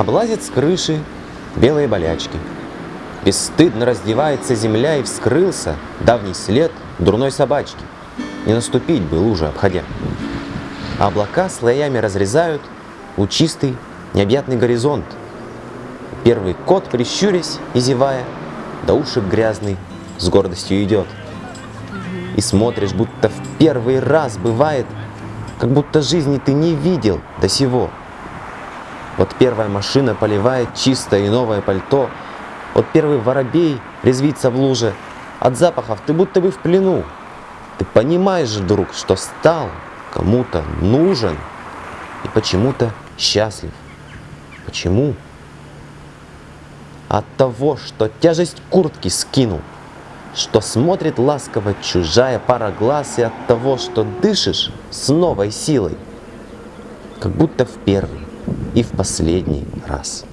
Облазит с крыши белые болячки. Бесстыдно раздевается земля и вскрылся давний след дурной собачки. Не наступить бы лужи обходя. А облака слоями разрезают лучистый необъятный горизонт. Первый кот, прищурясь и зевая, до ушек грязный с гордостью идет. И смотришь, будто в первый раз бывает, как будто жизни ты не видел до сего. Вот первая машина поливает чистое и новое пальто, вот первый воробей резвится в луже, от запахов ты будто бы в плену. Ты понимаешь, друг, что стал кому-то нужен и почему-то счастлив. Почему? От того, что тяжесть куртки скинул, что смотрит ласково чужая пара глаз, и от того, что дышишь с новой силой, как будто в первый и в последний раз.